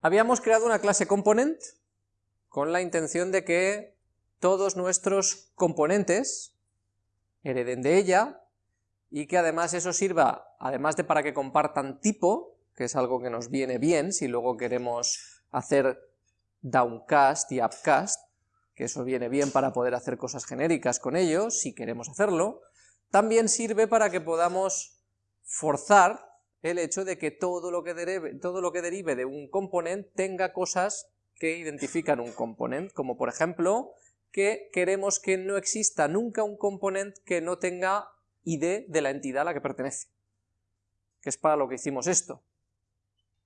Habíamos creado una clase component con la intención de que todos nuestros componentes hereden de ella y que además eso sirva, además de para que compartan tipo, que es algo que nos viene bien si luego queremos hacer downcast y upcast, que eso viene bien para poder hacer cosas genéricas con ellos, si queremos hacerlo, también sirve para que podamos forzar el hecho de que todo lo que, derive, todo lo que derive de un componente tenga cosas que identifican un componente, como por ejemplo que queremos que no exista nunca un componente que no tenga ID de la entidad a la que pertenece, que es para lo que hicimos esto.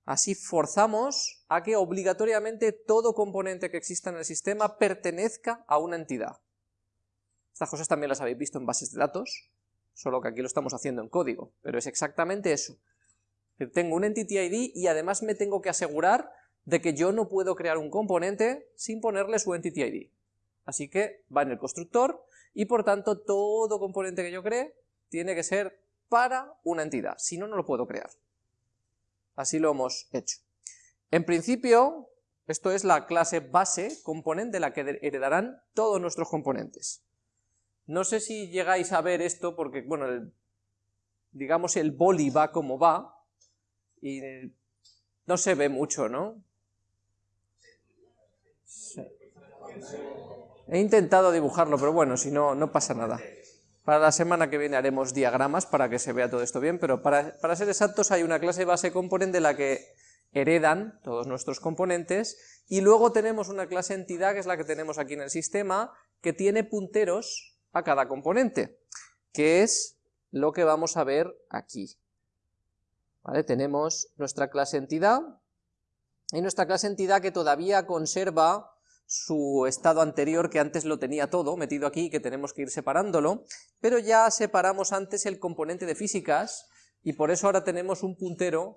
Así forzamos a que obligatoriamente todo componente que exista en el sistema pertenezca a una entidad. Estas cosas también las habéis visto en bases de datos, solo que aquí lo estamos haciendo en código, pero es exactamente eso. Tengo un entity ID y además me tengo que asegurar de que yo no puedo crear un componente sin ponerle su entity ID. Así que va en el constructor y por tanto todo componente que yo cree tiene que ser para una entidad, si no, no lo puedo crear. Así lo hemos hecho. En principio, esto es la clase base componente de la que heredarán todos nuestros componentes. No sé si llegáis a ver esto porque, bueno, digamos el boli va como va, y no se ve mucho, ¿no? He intentado dibujarlo, pero bueno, si no, no pasa nada. Para la semana que viene haremos diagramas para que se vea todo esto bien, pero para, para ser exactos hay una clase base componente de la que heredan todos nuestros componentes, y luego tenemos una clase entidad, que es la que tenemos aquí en el sistema, que tiene punteros a cada componente, que es lo que vamos a ver aquí. Tenemos nuestra clase entidad, y nuestra clase entidad que todavía conserva su estado anterior que antes lo tenía todo, metido aquí, que tenemos que ir separándolo, pero ya separamos antes el componente de físicas, y por eso ahora tenemos un puntero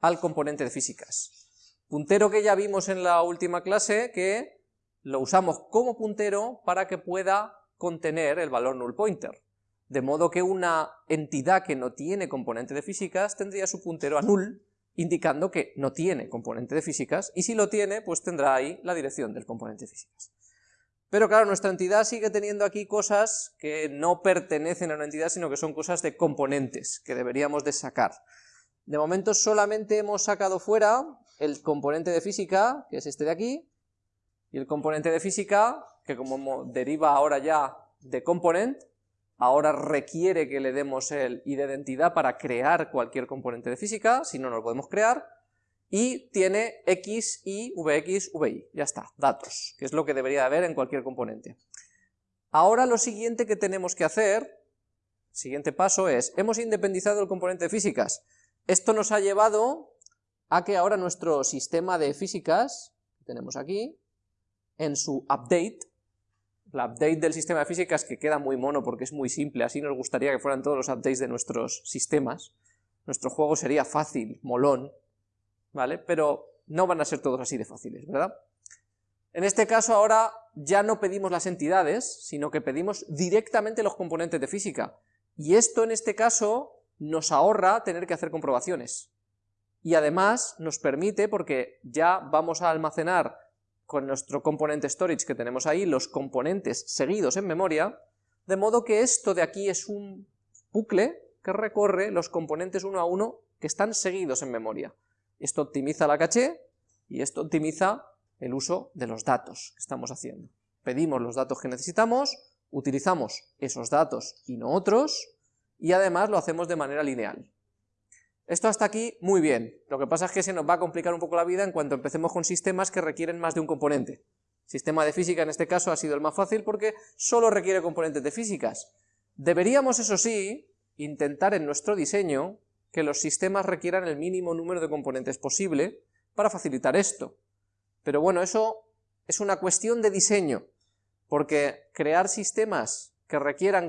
al componente de físicas. Puntero que ya vimos en la última clase, que lo usamos como puntero para que pueda contener el valor null pointer. De modo que una entidad que no tiene componente de físicas tendría su puntero a null, indicando que no tiene componente de físicas, y si lo tiene, pues tendrá ahí la dirección del componente de físicas. Pero claro, nuestra entidad sigue teniendo aquí cosas que no pertenecen a una entidad, sino que son cosas de componentes, que deberíamos de sacar. De momento solamente hemos sacado fuera el componente de física, que es este de aquí, y el componente de física, que como deriva ahora ya de component, ahora requiere que le demos el ID de entidad para crear cualquier componente de física, si no, no lo podemos crear, y tiene x, y, vx, vi, ya está, datos, que es lo que debería haber en cualquier componente. Ahora lo siguiente que tenemos que hacer, siguiente paso es, hemos independizado el componente de físicas, esto nos ha llevado a que ahora nuestro sistema de físicas, que tenemos aquí, en su update, la update del sistema de físicas que queda muy mono porque es muy simple, así nos gustaría que fueran todos los updates de nuestros sistemas. Nuestro juego sería fácil, molón, ¿vale? Pero no van a ser todos así de fáciles, ¿verdad? En este caso ahora ya no pedimos las entidades, sino que pedimos directamente los componentes de física. Y esto en este caso nos ahorra tener que hacer comprobaciones. Y además nos permite, porque ya vamos a almacenar con nuestro componente storage que tenemos ahí, los componentes seguidos en memoria, de modo que esto de aquí es un bucle que recorre los componentes uno a uno que están seguidos en memoria. Esto optimiza la caché y esto optimiza el uso de los datos que estamos haciendo. Pedimos los datos que necesitamos, utilizamos esos datos y no otros, y además lo hacemos de manera lineal. Esto hasta aquí, muy bien. Lo que pasa es que se nos va a complicar un poco la vida en cuanto empecemos con sistemas que requieren más de un componente. Sistema de física en este caso ha sido el más fácil porque solo requiere componentes de físicas. Deberíamos, eso sí, intentar en nuestro diseño que los sistemas requieran el mínimo número de componentes posible para facilitar esto. Pero bueno, eso es una cuestión de diseño, porque crear sistemas que requieran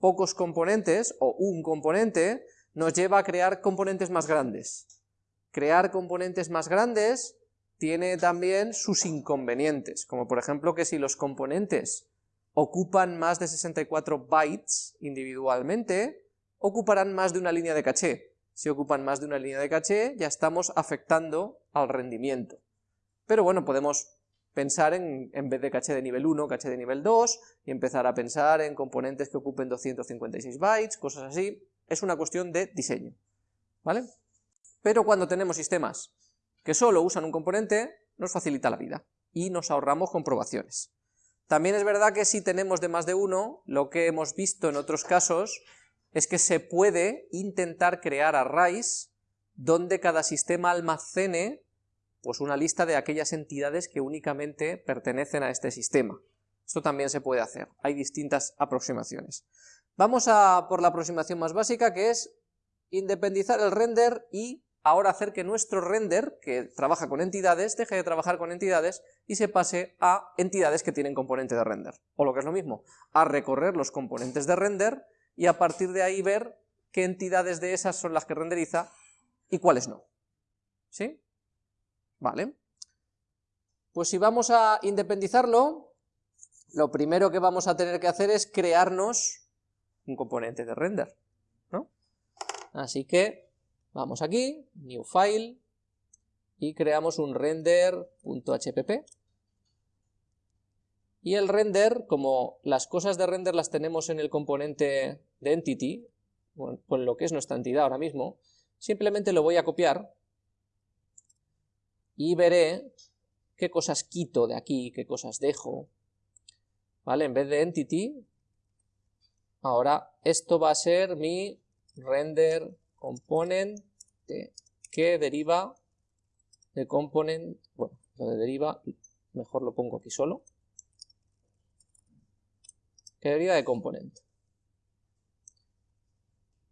pocos componentes o un componente nos lleva a crear componentes más grandes. Crear componentes más grandes tiene también sus inconvenientes, como por ejemplo que si los componentes ocupan más de 64 bytes individualmente, ocuparán más de una línea de caché, si ocupan más de una línea de caché, ya estamos afectando al rendimiento. Pero bueno, podemos pensar en, en vez de caché de nivel 1, caché de nivel 2, y empezar a pensar en componentes que ocupen 256 bytes, cosas así. Es una cuestión de diseño, ¿vale? Pero cuando tenemos sistemas que solo usan un componente, nos facilita la vida, y nos ahorramos comprobaciones. También es verdad que si tenemos de más de uno, lo que hemos visto en otros casos es que se puede intentar crear arrays donde cada sistema almacene pues una lista de aquellas entidades que únicamente pertenecen a este sistema. Esto también se puede hacer, hay distintas aproximaciones. Vamos a por la aproximación más básica, que es independizar el render y ahora hacer que nuestro render, que trabaja con entidades, deje de trabajar con entidades y se pase a entidades que tienen componente de render. O lo que es lo mismo, a recorrer los componentes de render y a partir de ahí ver qué entidades de esas son las que renderiza y cuáles no. ¿Sí? Vale. Pues si vamos a independizarlo, lo primero que vamos a tener que hacer es crearnos un componente de render, ¿no? Así que vamos aquí, new file, y creamos un render.hpp, y el render, como las cosas de render las tenemos en el componente de entity, con lo que es nuestra entidad ahora mismo, simplemente lo voy a copiar y veré qué cosas quito de aquí, qué cosas dejo, ¿vale? En vez de entity, ahora esto va a ser mi render component que deriva de component, bueno, lo de deriva, mejor lo pongo aquí solo, que deriva de component.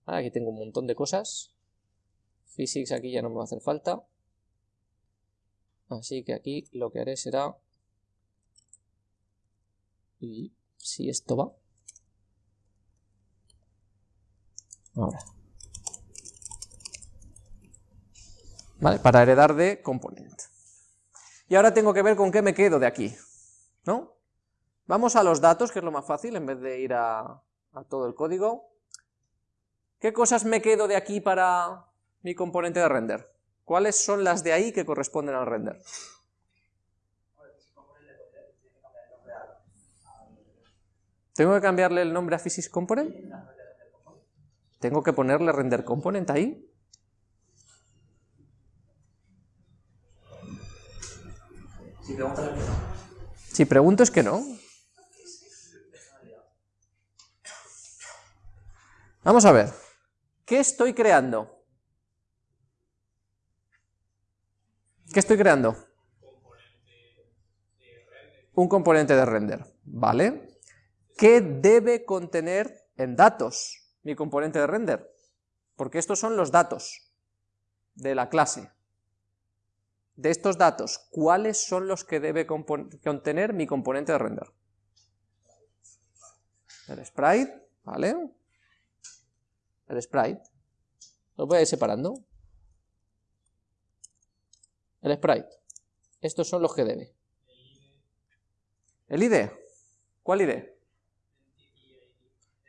Aquí tengo un montón de cosas, physics aquí ya no me va a hacer falta, Así que aquí lo que haré será... Y si esto va... ¿Vale? Para heredar de componente. Y ahora tengo que ver con qué me quedo de aquí, ¿no? Vamos a los datos, que es lo más fácil, en vez de ir a, a todo el código. ¿Qué cosas me quedo de aquí para mi componente de render? ¿Cuáles son las de ahí que corresponden al render? ¿Tengo que cambiarle el nombre a Physics Component? ¿Tengo que ponerle render component ahí? Si pregunto es que no. Vamos a ver. ¿Qué estoy creando? ¿Qué estoy creando? Un componente de render, ¿vale? ¿Qué debe contener en datos mi componente de render? Porque estos son los datos de la clase. De estos datos, ¿cuáles son los que debe contener mi componente de render? El sprite, ¿vale? El sprite. Lo voy a ir separando el sprite. Estos son los que debe. ¿El ID? ¿Cuál ID?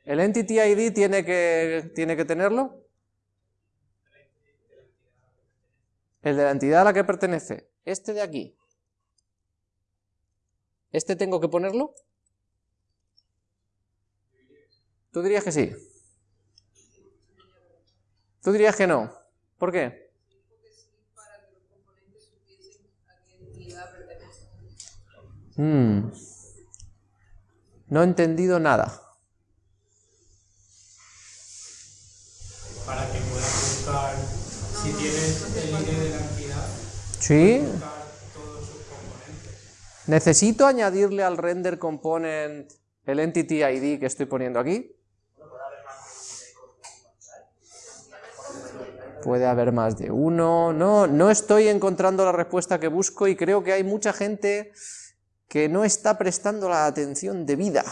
¿El entity ID tiene que, tiene que tenerlo? El de la entidad a la que pertenece. Este de aquí. ¿Este tengo que ponerlo? ¿Tú dirías que sí? ¿Tú dirías que no? ¿Por qué? Mm. No he entendido nada. Para que puedas buscar, si tienes el ID de la entidad, ¿Sí? buscar todos sus componentes. ¿Necesito añadirle al render component el entity ID que estoy poniendo aquí? Puede haber más de uno. No, no estoy encontrando la respuesta que busco y creo que hay mucha gente que no está prestando la atención debida.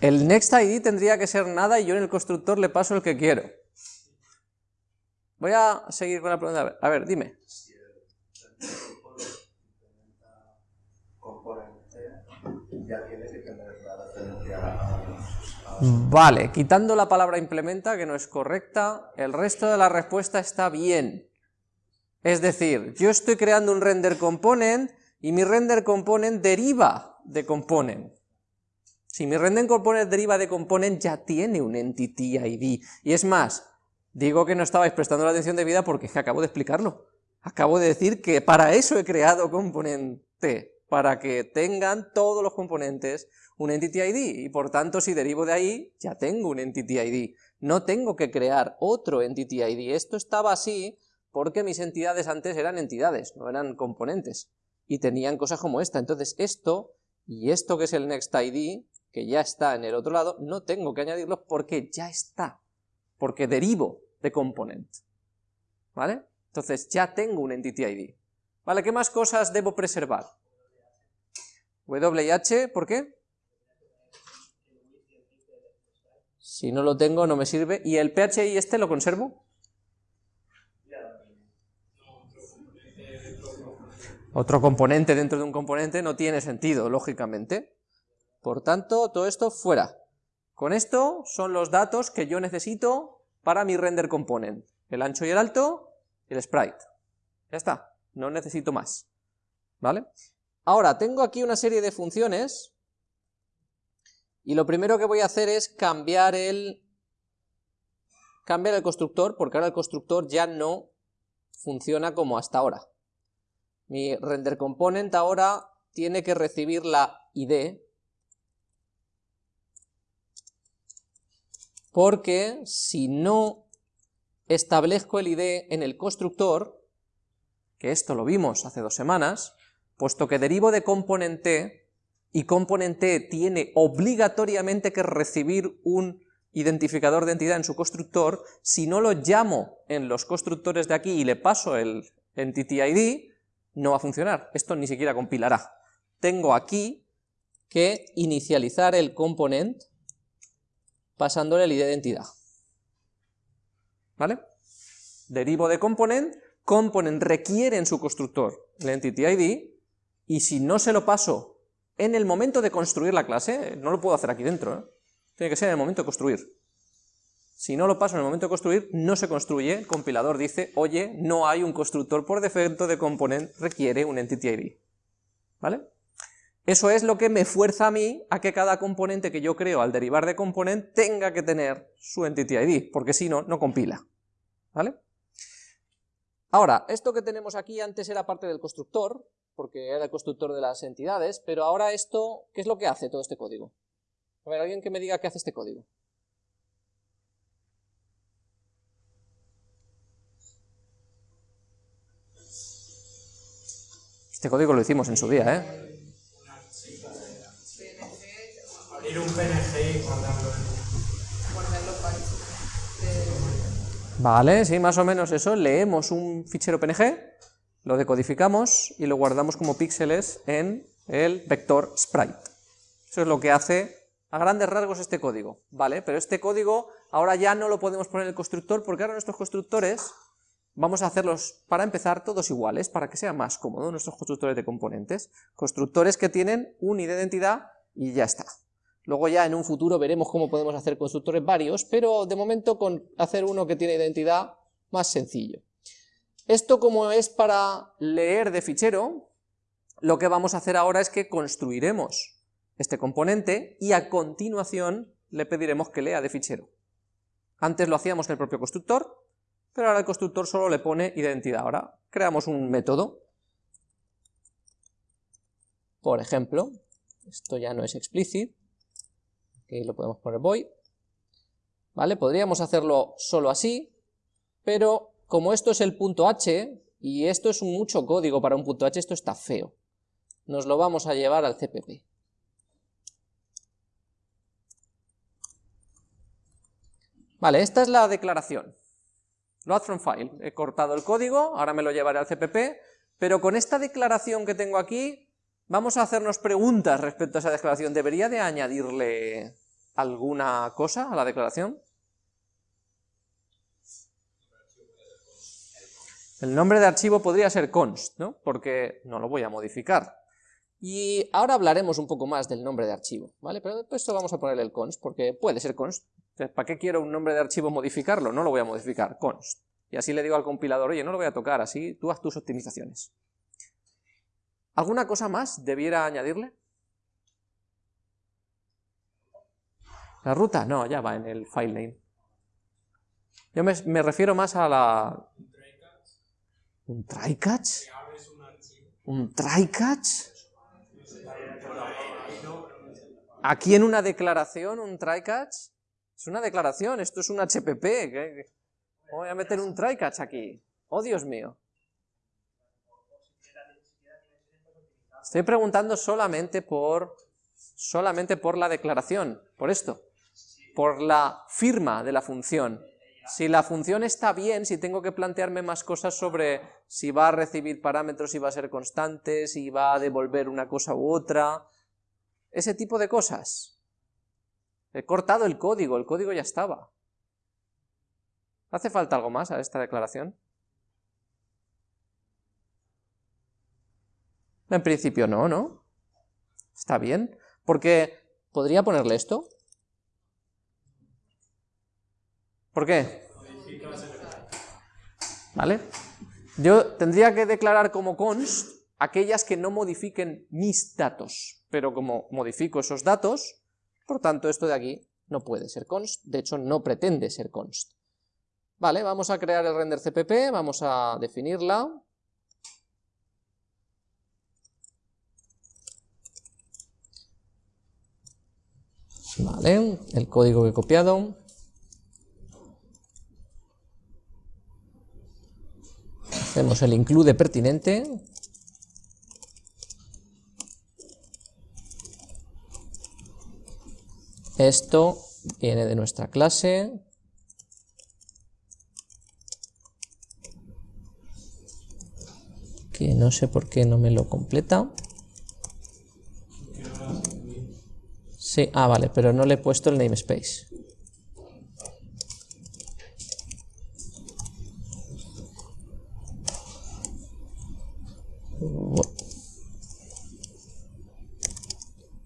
El next ID tendría que ser nada y yo en el constructor le paso el que quiero. Voy a seguir con la pregunta. A ver, dime. tiene que tener Vale, quitando la palabra implementa, que no es correcta, el resto de la respuesta está bien. Es decir, yo estoy creando un render component y mi render component deriva de component. Si mi render component deriva de component, ya tiene un entity ID. Y es más, digo que no estabais prestando la atención debida porque es que acabo de explicarlo. Acabo de decir que para eso he creado componente, para que tengan todos los componentes un entity ID, y por tanto si derivo de ahí, ya tengo un entity ID. No tengo que crear otro entity ID. Esto estaba así porque mis entidades antes eran entidades, no eran componentes, y tenían cosas como esta. Entonces esto, y esto que es el next ID, que ya está en el otro lado, no tengo que añadirlo porque ya está, porque derivo de component. ¿Vale? Entonces ya tengo un entity ID. ¿Vale? ¿Qué más cosas debo preservar? WH, ¿por qué? Si no lo tengo no me sirve. ¿Y el PHI este lo conservo? Otro componente dentro de un componente no tiene sentido, lógicamente. Por tanto, todo esto fuera. Con esto son los datos que yo necesito para mi render component. El ancho y el alto, el sprite. Ya está, no necesito más. ¿Vale? Ahora, tengo aquí una serie de funciones, y lo primero que voy a hacer es cambiar el, cambiar el constructor, porque ahora el constructor ya no funciona como hasta ahora. Mi render component ahora tiene que recibir la ID, porque si no establezco el ID en el constructor, que esto lo vimos hace dos semanas, puesto que derivo de componente y componente tiene obligatoriamente que recibir un identificador de entidad en su constructor, si no lo llamo en los constructores de aquí y le paso el entity ID, no va a funcionar, esto ni siquiera compilará. Tengo aquí que inicializar el component pasándole el ID de entidad. ¿Vale? Derivo de component, component requiere en su constructor el entity ID, y si no se lo paso en el momento de construir la clase, no lo puedo hacer aquí dentro, ¿eh? tiene que ser en el momento de construir. Si no lo paso en el momento de construir, no se construye, el compilador dice, oye, no hay un constructor por defecto de component, requiere un entity ID. ¿Vale? Eso es lo que me fuerza a mí a que cada componente que yo creo al derivar de component tenga que tener su entity ID, porque si no, no compila. ¿Vale? Ahora, esto que tenemos aquí antes era parte del constructor, porque era el constructor de las entidades, pero ahora esto, ¿qué es lo que hace todo este código? A ver, alguien que me diga qué hace este código. Este código lo hicimos en su día, ¿eh? Abrir un PNG y guardarlo en... Vale, sí, más o menos eso. Leemos un fichero PNG, lo decodificamos y lo guardamos como píxeles en el vector sprite. Eso es lo que hace a grandes rasgos este código, ¿vale? Pero este código ahora ya no lo podemos poner en el constructor porque ahora nuestros constructores vamos a hacerlos, para empezar, todos iguales, para que sea más cómodo nuestros constructores de componentes. Constructores que tienen un ID de identidad y ya está. Luego ya en un futuro veremos cómo podemos hacer constructores varios, pero de momento con hacer uno que tiene identidad más sencillo. Esto como es para leer de fichero, lo que vamos a hacer ahora es que construiremos este componente y a continuación le pediremos que lea de fichero. Antes lo hacíamos en el propio constructor, pero ahora el constructor solo le pone identidad. Ahora creamos un método. Por ejemplo, esto ya no es explicit, aquí lo podemos poner void, ¿vale? Podríamos hacerlo solo así, pero como esto es el punto h, y esto es mucho código para un punto h, esto está feo. Nos lo vamos a llevar al CPP. Vale, esta es la declaración. Load from file. He cortado el código, ahora me lo llevaré al CPP, pero con esta declaración que tengo aquí, vamos a hacernos preguntas respecto a esa declaración. ¿Debería de añadirle alguna cosa a la declaración? El nombre de archivo podría ser const, ¿no? Porque no lo voy a modificar. Y ahora hablaremos un poco más del nombre de archivo, ¿vale? Pero después esto vamos a ponerle el const, porque puede ser const. ¿Para qué quiero un nombre de archivo modificarlo? No lo voy a modificar, const. Y así le digo al compilador, oye, no lo voy a tocar, así tú haz tus optimizaciones. ¿Alguna cosa más debiera añadirle? ¿La ruta? No, ya va en el file name. Yo me, refiero más a la... ¿Un try catch? ¿Un try catch? Aquí en una declaración, un try catch, es una declaración, esto es un HPP. Voy a meter un try catch aquí. Oh, Dios mío. Estoy preguntando solamente por, solamente por la declaración, por esto, por la firma de la función. Si la función está bien, si tengo que plantearme más cosas sobre si va a recibir parámetros, si va a ser constante, si va a devolver una cosa u otra, ese tipo de cosas. He cortado el código, el código ya estaba. ¿Hace falta algo más a esta declaración? En principio no, ¿no? Está bien, porque podría ponerle esto, ¿Por qué? ¿Vale? Yo tendría que declarar como const aquellas que no modifiquen mis datos, pero como modifico esos datos, por tanto esto de aquí no puede ser const, de hecho no pretende ser const. Vale, vamos a crear el render cpp, vamos a definirla. Vale, el código que he copiado. Hacemos el include pertinente. Esto viene de nuestra clase. Que no sé por qué no me lo completa. Ah, vale, pero no le he puesto el namespace.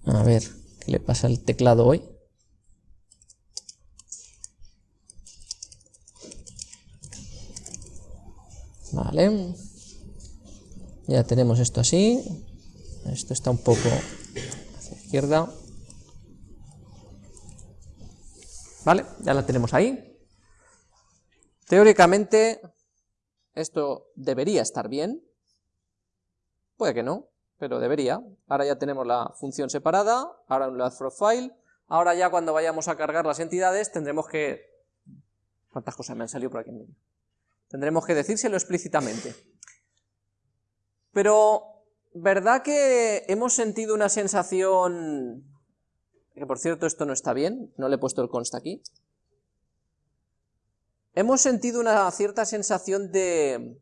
A ver, ¿qué le pasa al teclado hoy? Vale. Ya tenemos esto así. Esto está un poco hacia la izquierda. Vale, ya la tenemos ahí. Teóricamente, esto debería estar bien. Puede que no, pero debería. Ahora ya tenemos la función separada, ahora un from file, ahora ya cuando vayamos a cargar las entidades tendremos que... ¿Cuántas cosas me han salido por aquí en medio? Tendremos que decírselo explícitamente. Pero, ¿verdad que hemos sentido una sensación... Que por cierto esto no está bien, no le he puesto el consta aquí. Hemos sentido una cierta sensación de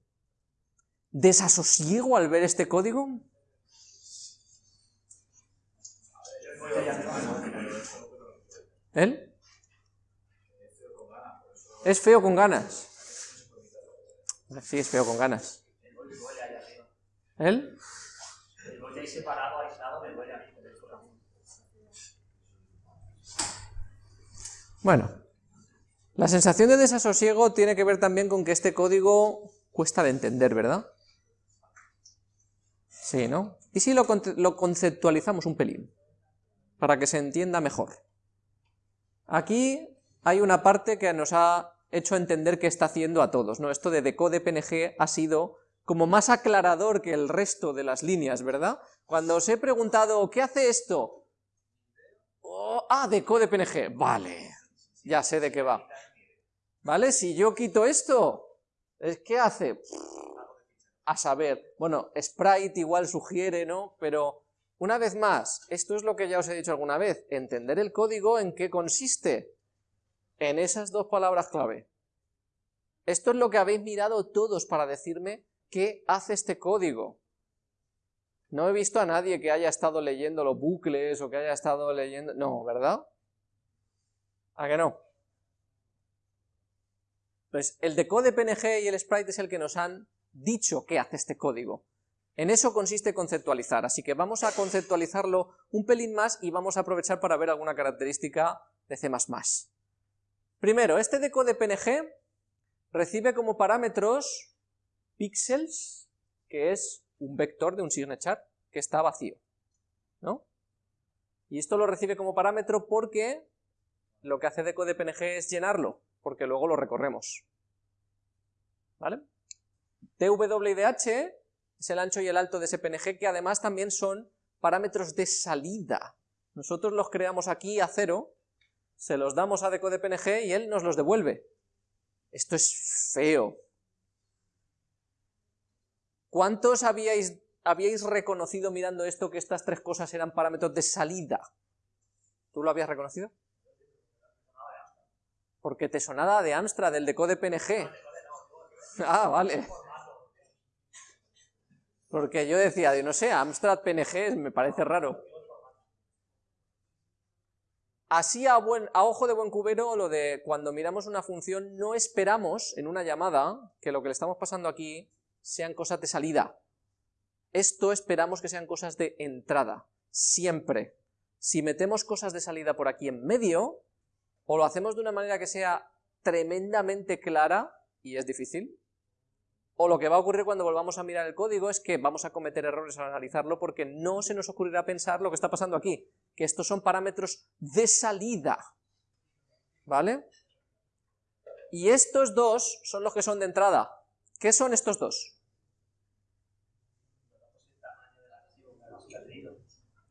desasosiego al ver este código? ¿Él? Es feo con ganas. Sí, es feo con ganas. ¿Él? Bueno, la sensación de desasosiego tiene que ver también con que este código cuesta de entender, ¿verdad? Sí, ¿no? ¿Y si lo, conceptualizamos un pelín? Para que se entienda mejor. Aquí hay una parte que nos ha hecho entender qué está haciendo a todos, ¿no? Esto de decode PNG ha sido como más aclarador que el resto de las líneas, ¿verdad? Cuando os he preguntado, ¿qué hace esto? Oh, ah, decode PNG, vale, ya sé de qué va. ¿Vale? Si yo quito esto, ¿qué hace? a saber, bueno, Sprite igual sugiere, ¿no? Pero, una vez más, esto es lo que ya os he dicho alguna vez, entender el código en qué consiste, en esas dos palabras clave. Esto es lo que habéis mirado todos para decirme qué hace este código. No he visto a nadie que haya estado leyendo los bucles o que haya estado leyendo... No, ¿verdad? ¿A que no? Pues el decode PNG y el sprite es el que nos han dicho qué hace este código. En eso consiste conceptualizar, así que vamos a conceptualizarlo un pelín más y vamos a aprovechar para ver alguna característica de C++. Primero, este decode PNG recibe como parámetros píxeles, que es un vector de un signature que está vacío, ¿no? Y esto lo recibe como parámetro porque lo que hace decode PNG es llenarlo, porque luego lo recorremos. ¿Vale? TWDH es el ancho y el alto de ese PNG, que además también son parámetros de salida. Nosotros los creamos aquí a cero, se los damos a decode PNG y él nos los devuelve. Esto es feo. ¿Cuántos habíais, habíais reconocido mirando esto que estas tres cosas eran parámetros de salida? ¿Tú lo habías reconocido? Porque te sonaba de Amstrad, del decode PNG. Ah, vale. Porque yo decía, no sé, Amstrad PNG me parece raro. Así a, buen, a ojo de buen cubero, lo de cuando miramos una función, no esperamos en una llamada que lo que le estamos pasando aquí sean cosas de salida. Esto esperamos que sean cosas de entrada, siempre. Si metemos cosas de salida por aquí en medio, o lo hacemos de una manera que sea tremendamente clara, y es difícil, o lo que va a ocurrir cuando volvamos a mirar el código es que vamos a cometer errores al analizarlo porque no se nos ocurrirá pensar lo que está pasando aquí, que estos son parámetros de salida, ¿vale? Y estos dos son los que son de entrada. ¿Qué son estos dos?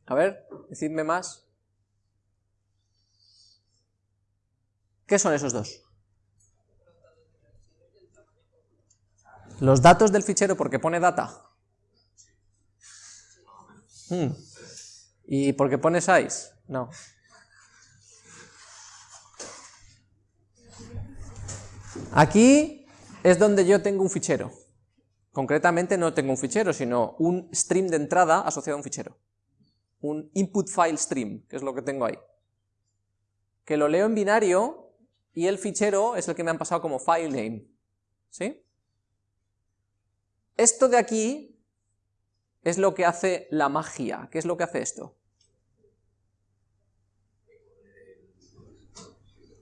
A ver, decidme más. ¿Qué son esos dos? Los datos del fichero porque pone data. Hmm. ¿Y porque pone size? No. Aquí es donde yo tengo un fichero. Concretamente no tengo un fichero, sino un stream de entrada asociado a un fichero. Un input file stream, que es lo que tengo ahí. Que lo leo en binario y el fichero es el que me han pasado como file name. ¿Sí? Esto de aquí es lo que hace la magia. ¿Qué es lo que hace esto?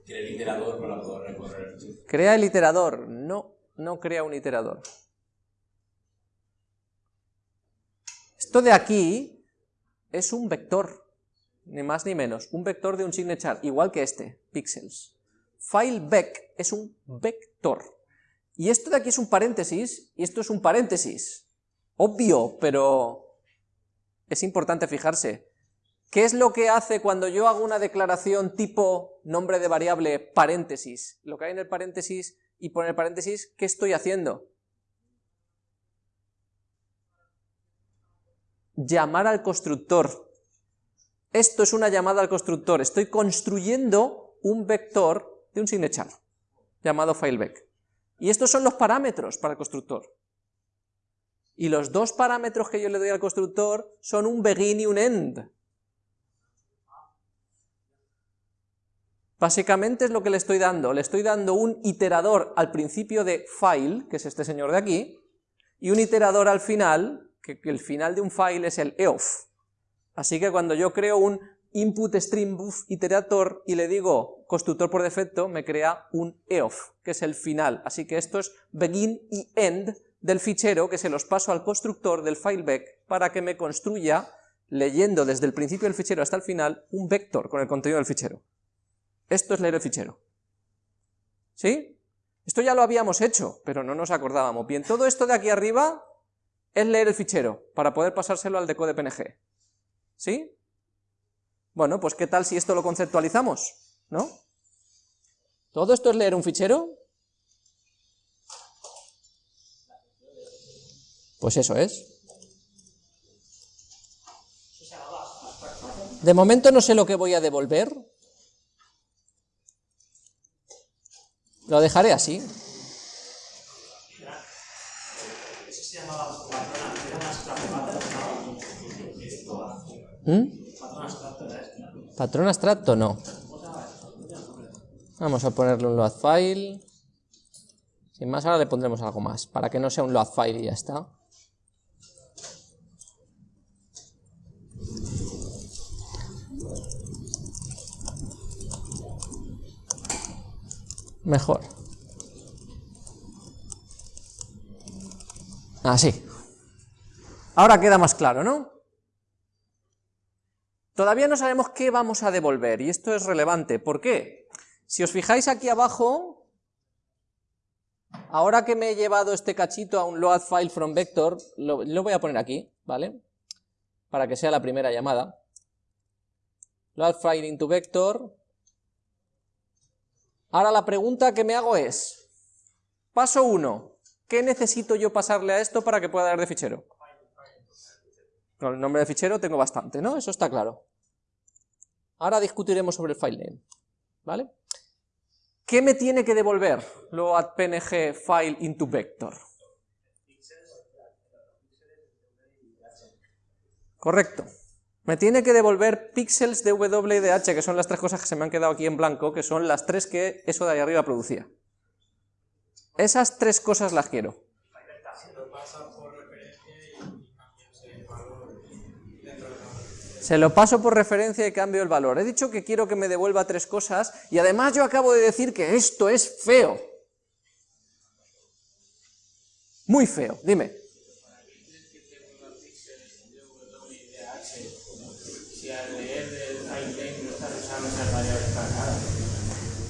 Crea el iterador para poder recorrer el Crea el iterador. No, no crea un iterador. Esto de aquí es un vector, ni más ni menos, un vector de un signature, igual que este, pixels. FileVec es un vector. Y esto de aquí es un paréntesis, y esto es un paréntesis. Obvio, pero es importante fijarse. ¿Qué es lo que hace cuando yo hago una declaración tipo nombre de variable paréntesis? Lo que hay en el paréntesis y poner paréntesis, ¿qué estoy haciendo? Llamar al constructor. Esto es una llamada al constructor. Estoy construyendo un vector de un signature llamado fileback. Y estos son los parámetros para el constructor. Y los dos parámetros que yo le doy al constructor son un begin y un end. Básicamente es lo que le estoy dando. Le estoy dando un iterador al principio de file, que es este señor de aquí, y un iterador al final, que el final de un file es el eof. Así que cuando yo creo un input stream buff iterator y le digo constructor por defecto, me crea un eof, que es el final. Así que esto es begin y end del fichero que se los paso al constructor del fileback para que me construya, leyendo desde el principio del fichero hasta el final, un vector con el contenido del fichero. Esto es leer el fichero. ¿Sí? Esto ya lo habíamos hecho, pero no nos acordábamos. Bien, todo esto de aquí arriba es leer el fichero, para poder pasárselo al decode PNG. ¿Sí? Bueno, pues ¿qué tal si esto lo conceptualizamos? ¿No? ¿Todo esto es leer un fichero? Pues eso es. De momento no sé lo que voy a devolver. Lo dejaré así. Eso abstracto. Esto. Patrón abstracto no. Vamos a ponerle un load file. Sin más, ahora le pondremos algo más, para que no sea un load file y ya está. Mejor. Así. Ahora queda más claro, ¿no? Todavía no sabemos qué vamos a devolver, y esto es relevante. ¿Por qué? Si os fijáis aquí abajo, ahora que me he llevado este cachito a un load file from vector, lo, lo voy a poner aquí, ¿vale? Para que sea la primera llamada. Load file into vector. Ahora la pregunta que me hago es, paso 1, ¿qué necesito yo pasarle a esto para que pueda dar de fichero? Con el nombre de fichero tengo bastante, ¿no? Eso está claro. Ahora discutiremos sobre el file name, ¿vale? ¿Qué me tiene que devolver load png file into vector? Correcto. Me tiene que devolver píxeles de W de H, que son las tres cosas que se me han quedado aquí en blanco, que son las tres que eso de ahí arriba producía. Esas tres cosas las quiero. Se lo paso por referencia y cambio el valor. He dicho que quiero que me devuelva tres cosas y además yo acabo de decir que esto es feo. Muy feo, dime.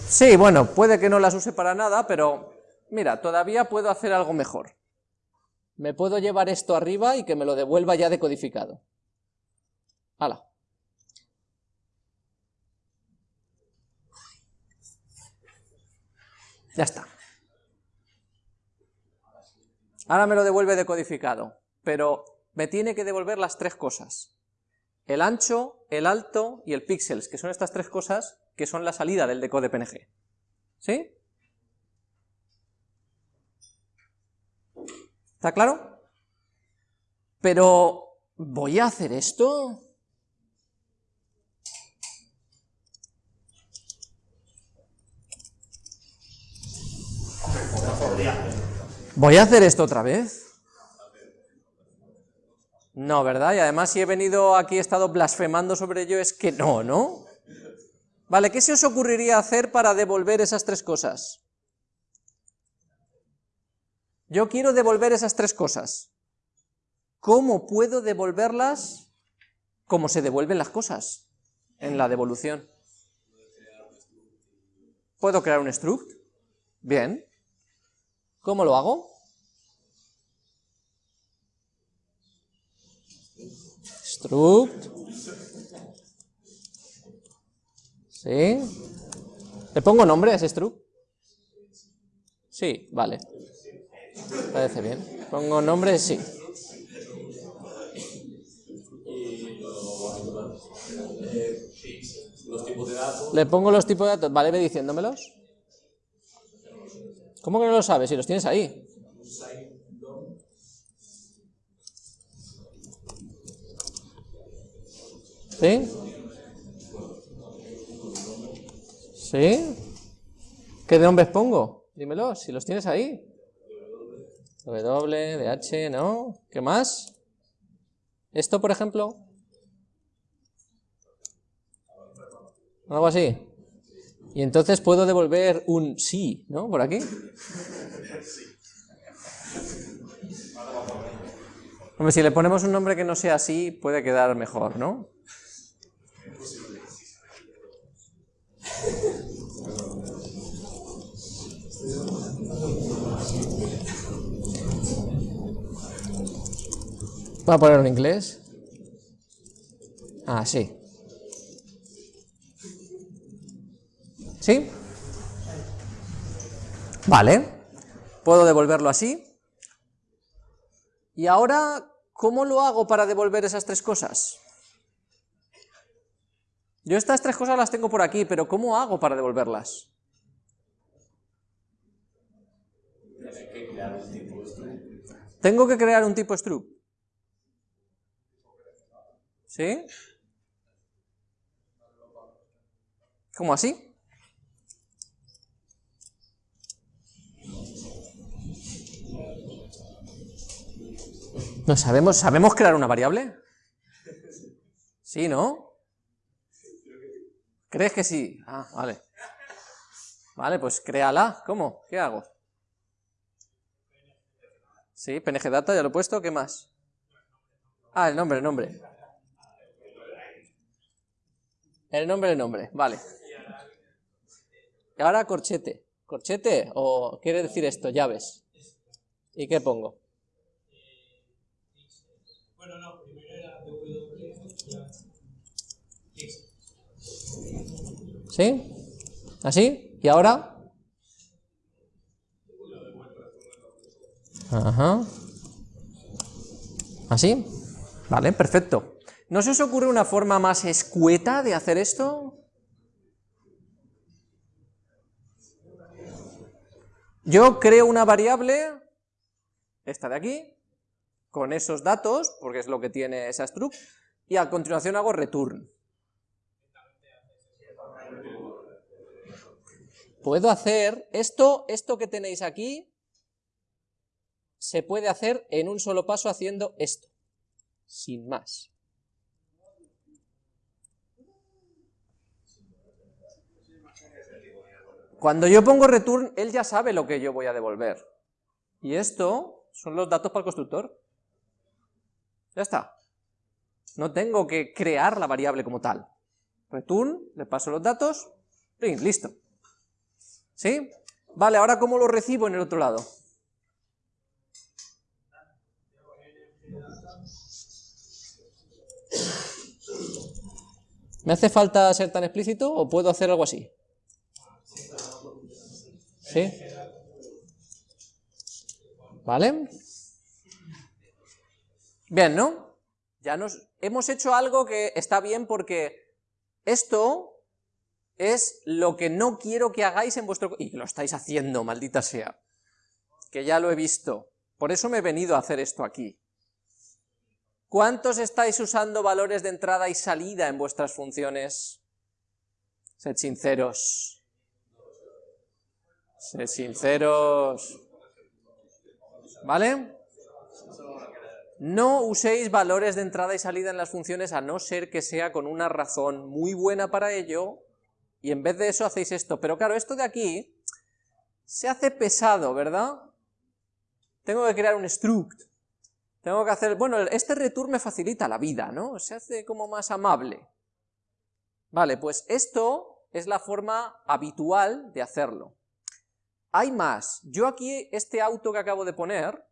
Sí, bueno, puede que no las use para nada, pero mira, todavía puedo hacer algo mejor. Me puedo llevar esto arriba y que me lo devuelva ya decodificado. ¡Hala! Ya está. Ahora me lo devuelve decodificado, pero me tiene que devolver las tres cosas. El ancho, el alto y el píxeles, que son estas tres cosas que son la salida del decode PNG. ¿Sí? ¿Está claro? Pero, ¿voy a hacer esto? ¿Voy a hacer esto otra vez? No, ¿verdad? Y además si he venido aquí, he estado blasfemando sobre ello, es que no, ¿no? Vale, ¿qué se os ocurriría hacer para devolver esas tres cosas? Yo quiero devolver esas tres cosas. ¿Cómo puedo devolverlas como se devuelven las cosas en la devolución? ¿Puedo crear un struct? Bien. ¿Cómo lo hago? Struct. ¿Sí? ¿Le pongo nombre a ese struct? Sí, vale. Parece bien. Pongo nombre, sí. Le pongo los tipos de datos. Vale, ve diciéndomelos. ¿Cómo que no lo sabes? Si los tienes ahí. ¿Sí? ¿Sí? ¿Qué nombres pongo? Dímelo, si los tienes ahí. W, DH, ¿no? ¿Qué más? ¿Esto, por ejemplo? Algo así. Y entonces puedo devolver un sí, ¿no? Por aquí. Hombre, si le ponemos un nombre que no sea así, puede quedar mejor, ¿no? Voy a poner en inglés. Ah, sí. ¿Sí? Vale. Puedo devolverlo así. Y ahora, ¿cómo lo hago para devolver esas tres cosas? Yo estas tres cosas las tengo por aquí, pero ¿cómo hago para devolverlas? Tengo que crear un tipo struct. ¿Sí? ¿Cómo así? ¿No sabemos, sabemos crear una variable? Sí, ¿no? ¿Crees que sí? Ah, vale. Vale, pues créala. ¿Cómo? ¿Qué hago? Sí, PNG Data, ya lo he puesto. ¿Qué más? Ah, el nombre, el nombre. El nombre, el nombre. Vale. Y ahora corchete. ¿Corchete? ¿O quiere decir esto? Llaves. ¿Y qué pongo? Bueno, no, primero era. ¿Sí? ¿Así? ¿Y ahora? Ajá. ¿Así? Vale, perfecto. ¿No se os ocurre una forma más escueta de hacer esto? Yo creo una variable, esta de aquí, con esos datos, porque es lo que tiene esa struct, y a continuación hago return. Puedo hacer esto, esto que tenéis aquí, se puede hacer en un solo paso haciendo esto, sin más. Cuando yo pongo return, él ya sabe lo que yo voy a devolver. Y esto son los datos para el constructor. Ya está. No tengo que crear la variable como tal. Return, le paso los datos, print, listo. ¿Sí? Vale, ahora ¿cómo lo recibo en el otro lado? ¿Me hace falta ser tan explícito o puedo hacer algo así? ¿Sí? ¿Vale? Bien, ¿no? Ya nos hemos hecho algo que está bien porque esto es lo que no quiero que hagáis en vuestro... Y lo estáis haciendo, maldita sea. Que ya lo he visto. Por eso me he venido a hacer esto aquí. ¿Cuántos estáis usando valores de entrada y salida en vuestras funciones? Sed sinceros. Sinceros. ¿Vale? No uséis valores de entrada y salida en las funciones a no ser que sea con una razón muy buena para ello, y en vez de eso hacéis esto. Pero claro, esto de aquí se hace pesado, ¿verdad? Tengo que crear un struct. Tengo que hacer, bueno, este return me facilita la vida, ¿no? Se hace como más amable. Vale, pues esto es la forma habitual de hacerlo. Hay más. Yo aquí, este auto que acabo de poner,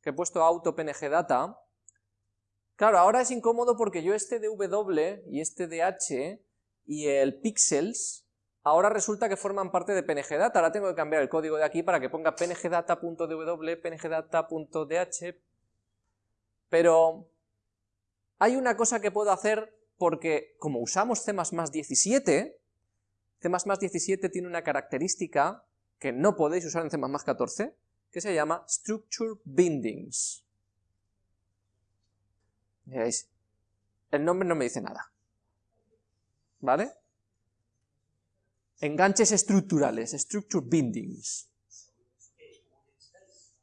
que he puesto auto png data, claro, ahora es incómodo porque yo este de y este de h y el pixels, ahora resulta que forman parte de pngdata. Ahora tengo que cambiar el código de aquí para que ponga pngdata.dw, pngdata.dh, pero hay una cosa que puedo hacer porque como usamos C++ 17, C++ 17 tiene una característica que no podéis usar en C++ 14, que se llama Structure Bindings. El nombre no me dice nada. ¿Vale? Enganches estructurales, Structure Bindings.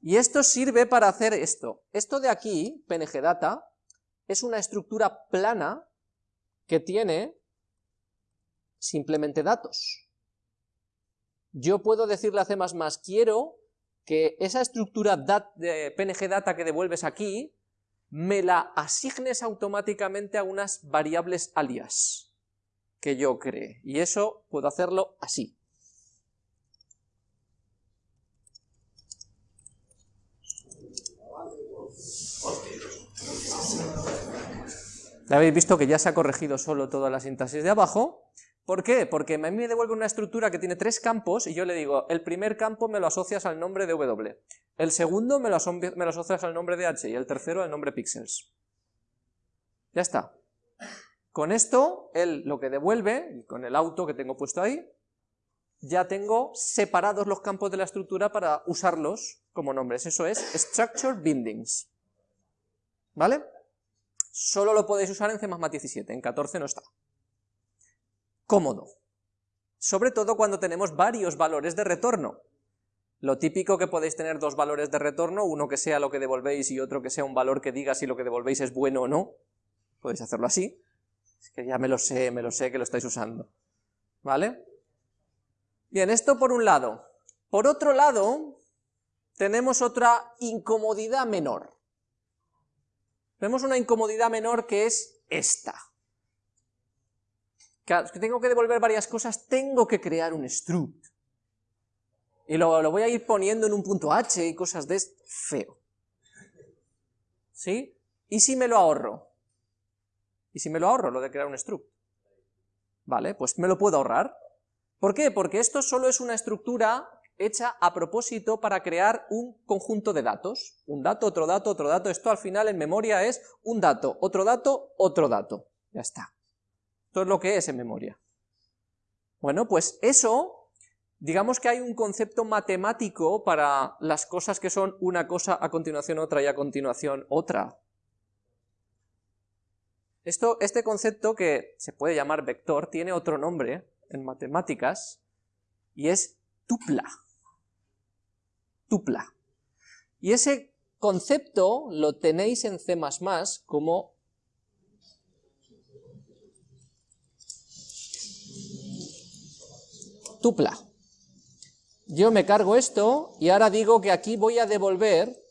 Y esto sirve para hacer esto. Esto de aquí, PNGData, es una estructura plana que tiene simplemente datos. Yo puedo decirle a C++, quiero que esa estructura de PNGData que devuelves aquí, me la asignes automáticamente a unas variables alias que yo cree. Y eso puedo hacerlo así. Ya habéis visto que ya se ha corregido solo toda la sintaxis de abajo. ¿Por qué? Porque a mí me devuelve una estructura que tiene tres campos y yo le digo, el primer campo me lo asocias al nombre de W, el segundo me lo, asocias al nombre de H y el tercero al nombre pixels. Ya está. Con esto, él lo que devuelve, con el auto que tengo puesto ahí, ya tengo separados los campos de la estructura para usarlos como nombres. Eso es Structure Bindings. ¿Vale? Solo lo podéis usar en C++ 17, en 14 no está. Cómodo. Sobre todo cuando tenemos varios valores de retorno. Lo típico que podéis tener dos valores de retorno, uno que sea lo que devolvéis y otro que sea un valor que diga si lo que devolvéis es bueno o no. Podéis hacerlo así. Es que ya me lo sé, me lo sé que lo estáis usando. ¿Vale? Bien, esto por un lado. Por otro lado, tenemos otra incomodidad menor. Tenemos una incomodidad menor que es esta. Que tengo que devolver varias cosas, tengo que crear un struct. Y lo, lo voy a ir poniendo en un punto h y cosas de feo. ¿Sí? ¿Y si me lo ahorro? ¿Y si me lo ahorro, lo de crear un struct? Vale, pues me lo puedo ahorrar. ¿Por qué? Porque esto solo es una estructura hecha a propósito para crear un conjunto de datos. Un dato, otro dato, otro dato. Esto al final en memoria es un dato, otro dato, otro dato. Ya está. Esto es lo que es en memoria. Bueno, pues eso, digamos que hay un concepto matemático para las cosas que son una cosa a continuación otra y a continuación otra. Esto, este concepto que se puede llamar vector tiene otro nombre en matemáticas y es tupla. Tupla. Y ese concepto lo tenéis en C++ como tupla. Yo me cargo esto y ahora digo que aquí voy a devolver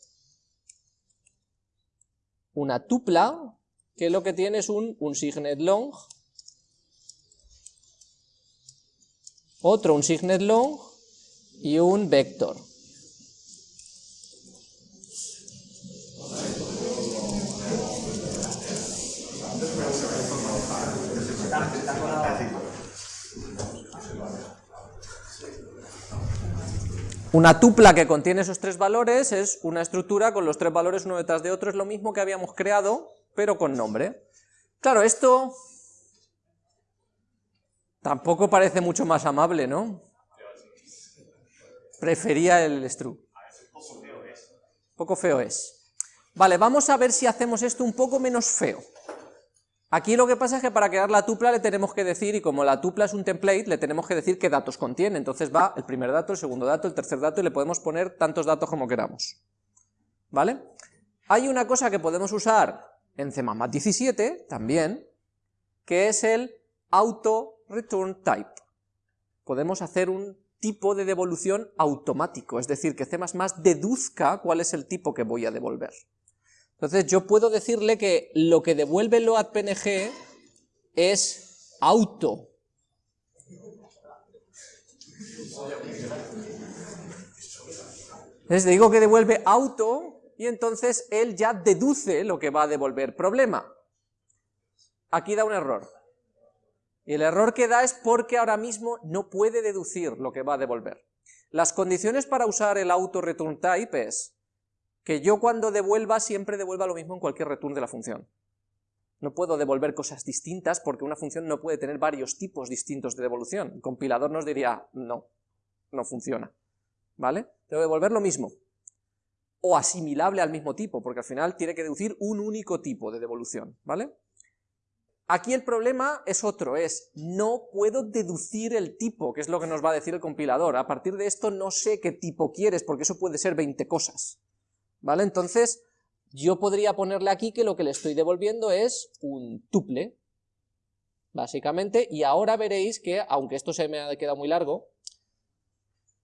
una tupla que lo que tiene es un, un signet long, otro un signet long y un vector. Una tupla que contiene esos tres valores es una estructura con los tres valores uno detrás de otro, es lo mismo que habíamos creado, pero con nombre. Claro, esto tampoco parece mucho más amable, ¿no? Prefería el struct. Poco feo es. Vale, vamos a ver si hacemos esto un poco menos feo. Aquí lo que pasa es que para crear la tupla le tenemos que decir, y como la tupla es un template, le tenemos que decir qué datos contiene, entonces va el primer dato, el segundo dato, el tercer dato, y le podemos poner tantos datos como queramos. ¿Vale? Hay una cosa que podemos usar en C++ 17 también, que es el auto return type. Podemos hacer un tipo de devolución automático, es decir, que C++ deduzca cuál es el tipo que voy a devolver. Entonces yo puedo decirle que lo que devuelve LoadPNG es auto. Les digo que devuelve auto y entonces él ya deduce lo que va a devolver. Problema. Aquí da un error. Y el error que da es porque ahora mismo no puede deducir lo que va a devolver. Las condiciones para usar el auto return type es que yo cuando devuelva siempre devuelva lo mismo en cualquier return de la función. No puedo devolver cosas distintas porque una función no puede tener varios tipos distintos de devolución. El compilador nos diría, no, no funciona. ¿Vale? Que devolver lo mismo. O asimilable al mismo tipo, porque al final tiene que deducir un único tipo de devolución. ¿Vale? Aquí el problema es otro, es no puedo deducir el tipo, que es lo que nos va a decir el compilador. A partir de esto no sé qué tipo quieres, porque eso puede ser 20 cosas. ¿Vale? Entonces, yo podría ponerle aquí que lo que le estoy devolviendo es un tuple, básicamente, y ahora veréis que, aunque esto se me ha quedado muy largo,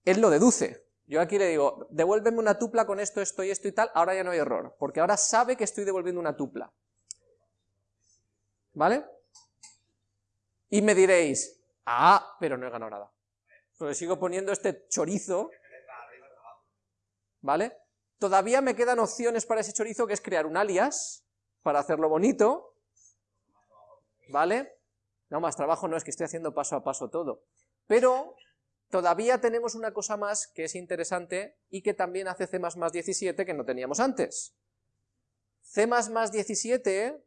él lo deduce. Yo aquí le digo, devuélveme una tupla con esto, esto y esto y tal, ahora ya no hay error, porque ahora sabe que estoy devolviendo una tupla. ¿Vale? Y me diréis, ah, pero no he ganado nada. Porque sigo poniendo este chorizo, ¿vale? Todavía me quedan opciones para ese chorizo, que es crear un alias, para hacerlo bonito, ¿vale? No, más trabajo no, es que estoy haciendo paso a paso todo. Pero todavía tenemos una cosa más que es interesante y que también hace C++ 17 que no teníamos antes. C++ 17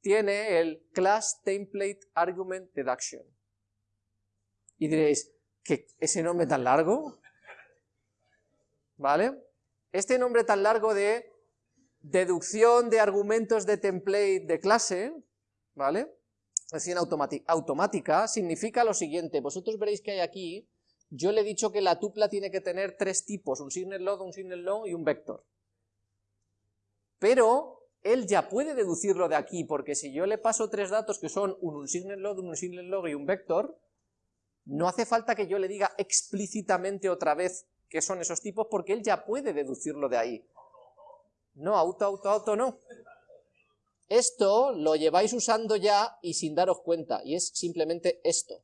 tiene el Class Template Argument Deduction. Y diréis, ¿qué, ¿ese nombre tan largo? ¿Vale? Este nombre tan largo de deducción de argumentos de template de clase, ¿vale? Decisión automática, significa lo siguiente, vosotros veréis que hay aquí, yo le he dicho que la tupla tiene que tener tres tipos, un signet load, un signet long y un vector. Pero él ya puede deducirlo de aquí, porque si yo le paso tres datos que son un signet load, un signet log y un vector, No hace falta que yo le diga explícitamente otra vez qué son esos tipos, porque él ya puede deducirlo de ahí. No, auto, auto, auto, no. Esto lo lleváis usando ya y sin daros cuenta, y es simplemente esto.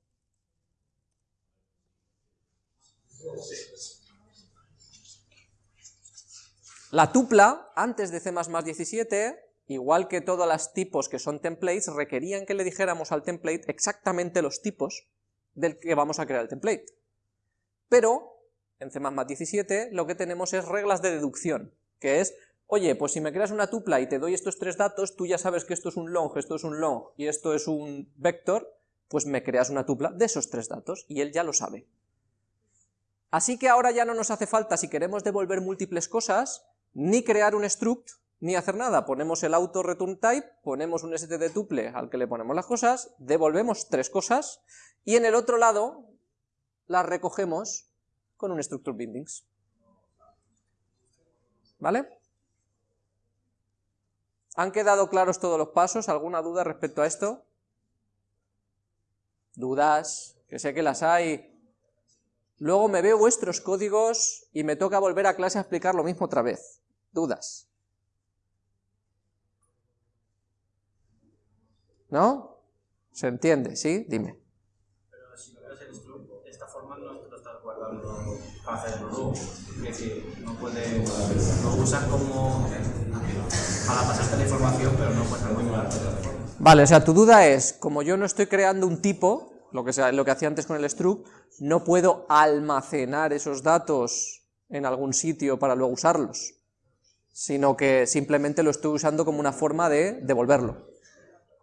La tupla, antes de C++17, igual que todos los tipos que son templates, requerían que le dijéramos al template exactamente los tipos del que vamos a crear el template. Pero, en C++17, lo que tenemos es reglas de deducción, que es, oye, pues si me creas una tupla y te doy estos tres datos, tú ya sabes que esto es un long, esto es un long y esto es un vector, pues me creas una tupla de esos tres datos, y él ya lo sabe. Así que ahora ya no nos hace falta, si queremos devolver múltiples cosas, ni crear un struct, ni hacer nada. Ponemos el auto return type, ponemos un std tuple al que le ponemos las cosas, devolvemos tres cosas, y en el otro lado las recogemos con un structure bindings. ¿Vale? ¿Han quedado claros todos los pasos? ¿Alguna duda respecto a esto? ¿Dudas? Que sé que las hay. Luego me veo vuestros códigos y me toca volver a clase a explicar lo mismo otra vez. ¿Dudas? ¿No? ¿Se entiende? ¿Sí? Dime. Pero si no el struct, de esta forma no lo estás guardando para hacerlo luego. Es decir, no puedes, lo usas como para pasarte la información, pero no puedes forma. Vale, o sea, tu duda es, como yo no estoy creando un tipo, lo que, sea, lo que hacía antes con el struct, no puedo almacenar esos datos en algún sitio para luego usarlos, sino que simplemente lo estoy usando como una forma de devolverlo.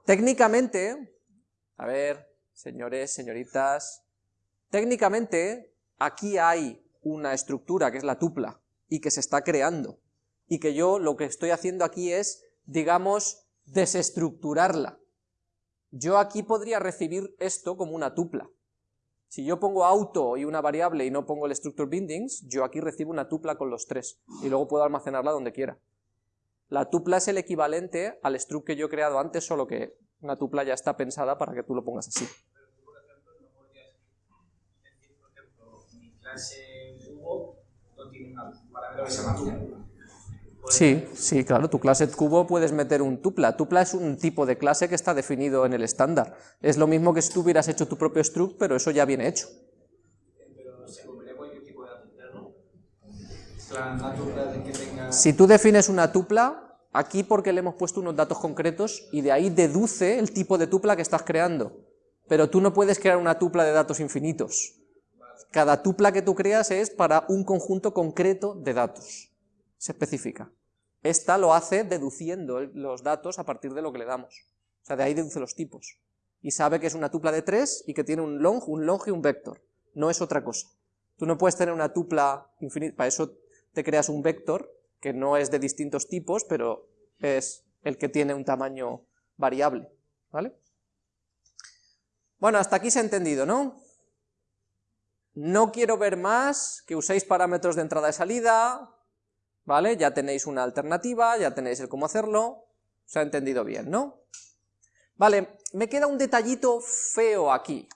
Técnicamente, a ver, señores, señoritas, técnicamente aquí hay una estructura que es la tupla y que se está creando, y que yo lo que estoy haciendo aquí es, digamos, desestructurarla. Yo aquí podría recibir esto como una tupla. Si yo pongo auto y una variable y no pongo el structure bindings, yo aquí recibo una tupla con los tres, y luego puedo almacenarla donde quiera. La tupla es el equivalente al struct que yo he creado antes, solo que una tupla ya está pensada para que tú lo pongas así. mi clase Sí, sí, claro, tu clase cubo puedes meter un tupla. Tupla es un tipo de clase que está definido en el estándar. Es lo mismo que si tú hubieras hecho tu propio struct, pero eso ya viene hecho. Si tú defines una tupla, aquí porque le hemos puesto unos datos concretos y de ahí deduce el tipo de tupla que estás creando. Pero tú no puedes crear una tupla de datos infinitos. Cada tupla que tú creas es para un conjunto concreto de datos se especifica. Esta lo hace deduciendo los datos a partir de lo que le damos. O sea, de ahí deduce los tipos. Y sabe que es una tupla de tres y que tiene un long, un long y un vector. No es otra cosa. Tú no puedes tener una tupla infinita, para eso te creas un vector, que no es de distintos tipos, pero es el que tiene un tamaño variable. ¿Vale? Bueno, hasta aquí se ha entendido, ¿no? No quiero ver más, que uséis parámetros de entrada y salida, ¿vale? Ya tenéis una alternativa, ya tenéis el cómo hacerlo, se ha entendido bien, ¿no? Vale, me queda un detallito feo aquí,